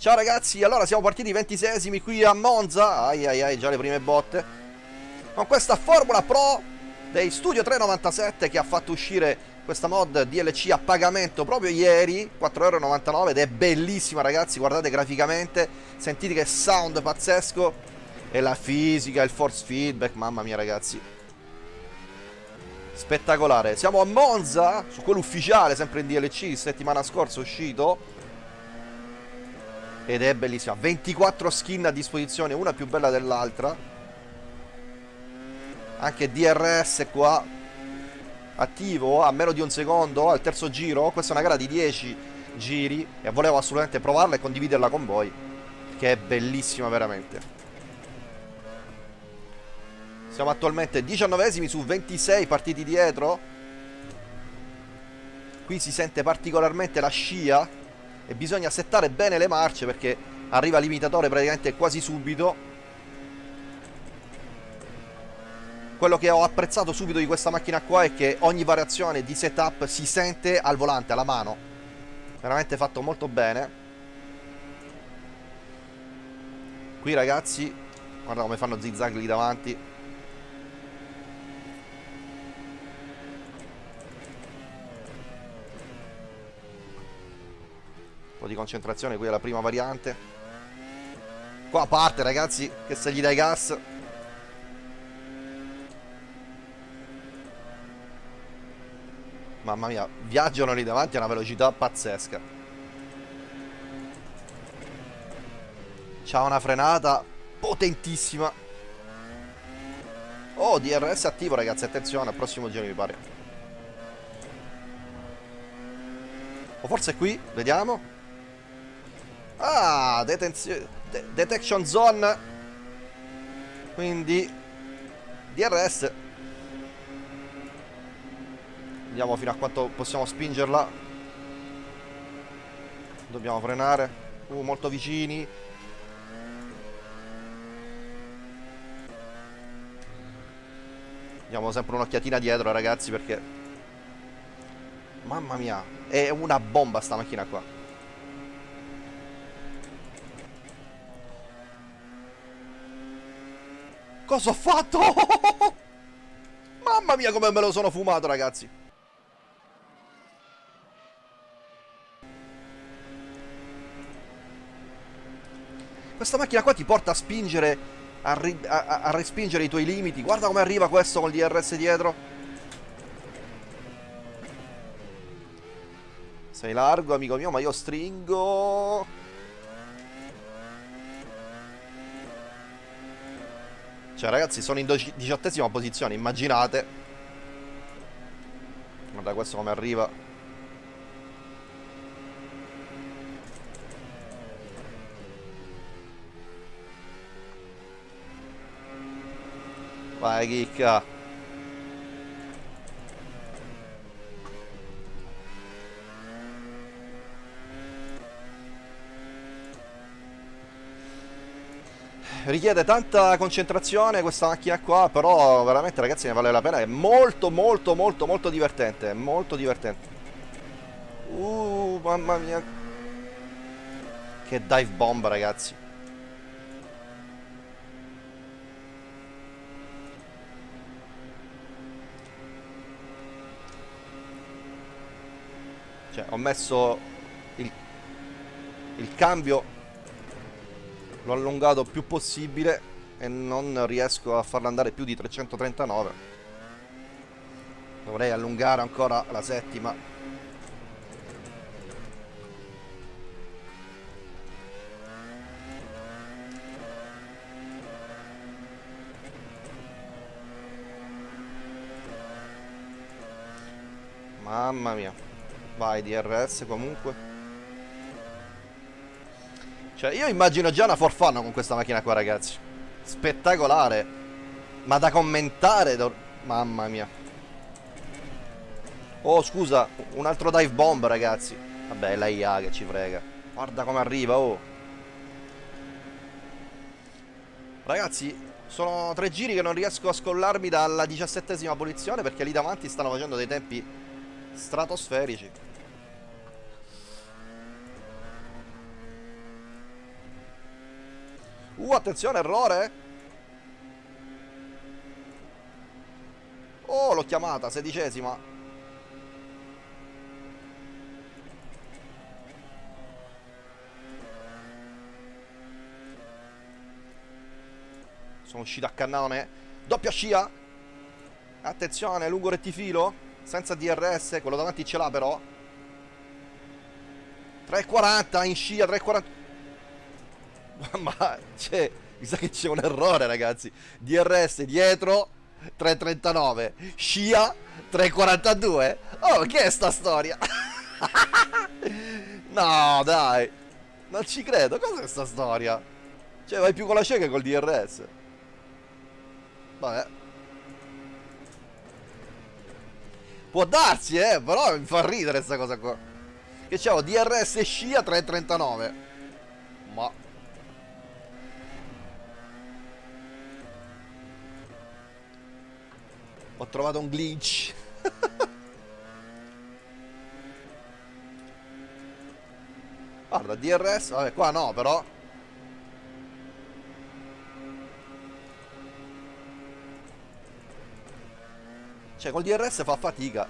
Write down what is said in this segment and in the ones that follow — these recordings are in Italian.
Ciao ragazzi, allora siamo partiti 26esimi qui a Monza. Ai ai ai, già le prime botte. Con questa Formula Pro dei Studio 397 che ha fatto uscire questa mod DLC a pagamento proprio ieri 4,99€ ed è bellissima ragazzi, guardate graficamente Sentite che sound pazzesco. E la fisica, il force feedback, mamma mia ragazzi. Spettacolare. Siamo a Monza, su quello ufficiale, sempre in DLC, settimana scorsa uscito ed è bellissima. 24 skin a disposizione una più bella dell'altra. Anche DRS qua. Attivo a meno di un secondo al terzo giro. Questa è una gara di 10 giri e volevo assolutamente provarla e condividerla con voi che è bellissima veramente. Siamo attualmente 19esimi su 26 partiti dietro. Qui si sente particolarmente la scia e bisogna settare bene le marce perché arriva l'imitatore praticamente quasi subito. Quello che ho apprezzato subito di questa macchina qua è che ogni variazione di setup si sente al volante, alla mano. Veramente fatto molto bene. Qui ragazzi guarda come fanno zigzag lì davanti po' di concentrazione, qui è la prima variante. Qua parte ragazzi, che se gli dai gas... Mamma mia, viaggiano lì davanti a una velocità pazzesca. C'ha una frenata potentissima. Oh, DRS attivo ragazzi, attenzione, al prossimo giro mi pare. O forse qui, vediamo. Ah, detenzio de detection zone. Quindi DRS. Vediamo fino a quanto possiamo spingerla. Dobbiamo frenare. Uh, molto vicini. Diamo sempre un'occhiatina dietro, ragazzi, perché... Mamma mia, è una bomba sta macchina qua. Cosa ho fatto? Mamma mia come me lo sono fumato ragazzi. Questa macchina qua ti porta a spingere a, a, a respingere i tuoi limiti. Guarda come arriva questo col DRS dietro. Sei largo amico mio ma io stringo Cioè ragazzi sono in diciottesima posizione Immaginate. Guarda questo come arriva. Vai chicca richiede tanta concentrazione questa macchina qua, però veramente ragazzi ne vale la pena, è molto molto molto molto divertente, molto divertente. Uh, mamma mia. Che dive bomb ragazzi. Cioè, ho messo il, il cambio l'ho allungato più possibile e non riesco a farlo andare più di 339 dovrei allungare ancora la settima. Mamma mia. Vai DRS comunque cioè, io immagino già una forfana con questa macchina qua, ragazzi. Spettacolare. Ma da commentare... Mamma mia. Oh, scusa. Un altro dive bomb, ragazzi. Vabbè, la IA che ci frega. Guarda come arriva, oh. Ragazzi, sono tre giri che non riesco a scollarmi dalla diciassettesima posizione perché lì davanti stanno facendo dei tempi stratosferici. Uh, attenzione, errore. Oh, l'ho chiamata, sedicesima. Sono uscito a cannone. Doppia scia. Attenzione, lungo rettifilo. Senza DRS, quello davanti ce l'ha però. 3.40 in scia, 3.40. Ma c'è, mi sa che c'è un errore ragazzi. DRS dietro, 3.39. Scia, 3.42. Oh, che è sta storia? no, dai. Non ci credo, cos'è sta storia? Cioè, vai più con la scia che col DRS. Vabbè. Può darsi, eh, però mi fa ridere sta cosa qua. Che c'avevo DRS scia 339. Ma... Ho trovato un glitch. Guarda, DRS, vabbè, qua no, però. Cioè, col DRS fa fatica.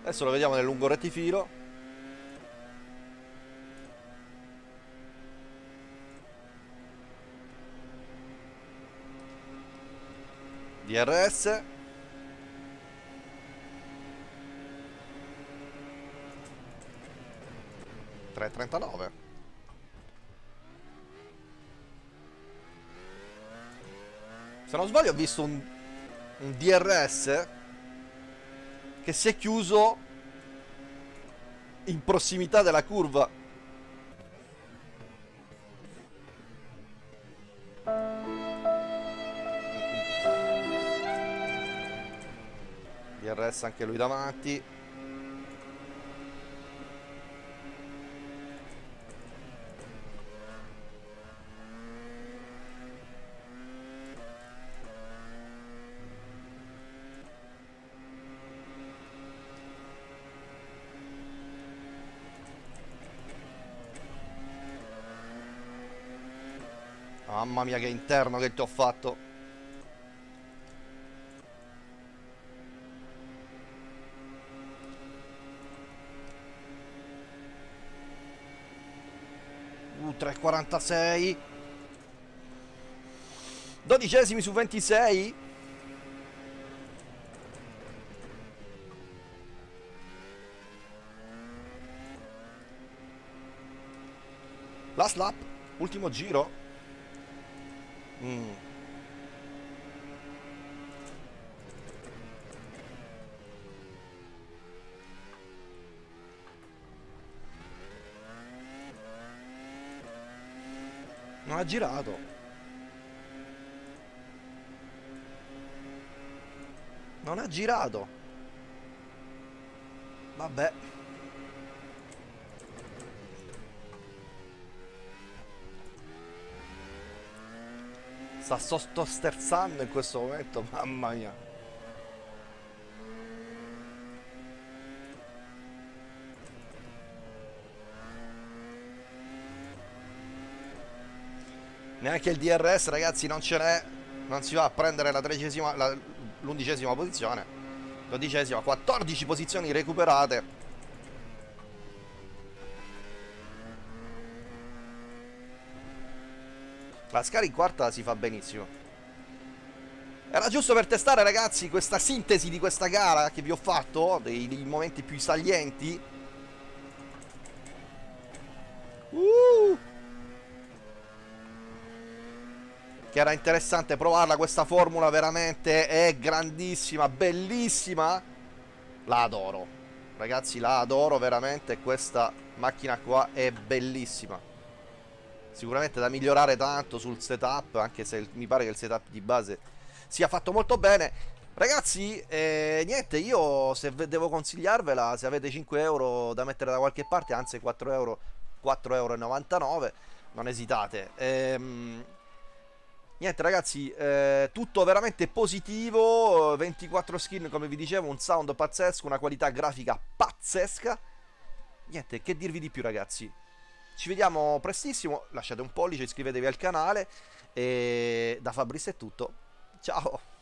Adesso lo vediamo nel lungo rettifilo. DRS. Tre trentanove. Se non sbaglio ho visto un, un DRS che si è chiuso in prossimità della curva. DRS anche lui davanti. Mamma mia che interno che ti ho fatto 3.46 Dodicesimi su 26 Last lap Ultimo giro. Mm. Non ha girato. Non ha girato. Vabbè. Sta sotto sterzando in questo momento, mamma mia. Neanche il DRS ragazzi non ce n'è Non si va a prendere L'undicesima posizione Dodicesima, 14 posizioni recuperate La Scala in quarta si fa benissimo. Era giusto per testare, ragazzi, questa sintesi di questa gara che vi ho fatto, dei, dei momenti più salienti. Uh! Che era interessante provarla, questa formula veramente è grandissima, bellissima. La adoro. Ragazzi, la adoro veramente, questa macchina qua è bellissima sicuramente da migliorare tanto sul setup, anche se mi pare che il setup di base sia fatto molto bene. Ragazzi, eh, niente, io se devo consigliarvela, se avete 5 euro da mettere da qualche parte, anzi 4 euro, 4,99 euro, non esitate. Ehm, niente ragazzi, eh, tutto veramente positivo, 24 skin come vi dicevo, un sound pazzesco, una qualità grafica pazzesca. Niente, che dirvi di più ragazzi. Ci vediamo prestissimo, lasciate un pollice, iscrivetevi al canale e da Fabrizio è tutto. Ciao!